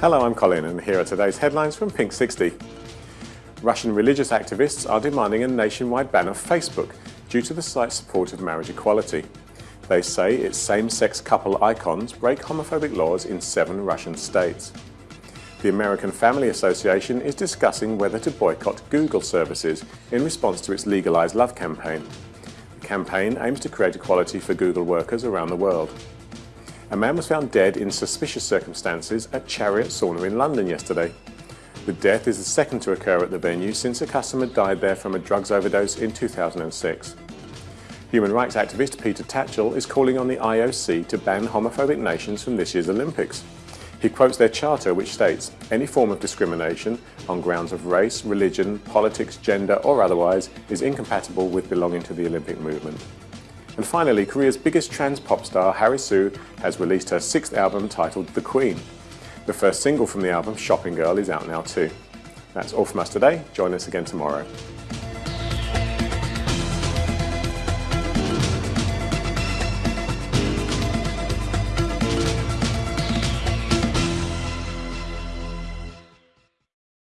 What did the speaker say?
Hello, I'm Colin and here are today's headlines from Pink 60. Russian religious activists are demanding a nationwide ban of Facebook due to the site's support of marriage equality. They say its same-sex couple icons break homophobic laws in seven Russian states. The American Family Association is discussing whether to boycott Google services in response to its Legalize Love campaign. The campaign aims to create equality for Google workers around the world. A man was found dead in suspicious circumstances at Chariot Sauna in London yesterday. The death is the second to occur at the venue since a customer died there from a drugs overdose in 2006. Human rights activist Peter Tatchell is calling on the IOC to ban homophobic nations from this year's Olympics. He quotes their charter which states, any form of discrimination on grounds of race, religion, politics, gender or otherwise is incompatible with belonging to the Olympic movement. And finally, Korea's biggest trans pop star, Harisu, has released her sixth album titled The Queen. The first single from the album, Shopping Girl, is out now too. That's all from us today. Join us again tomorrow.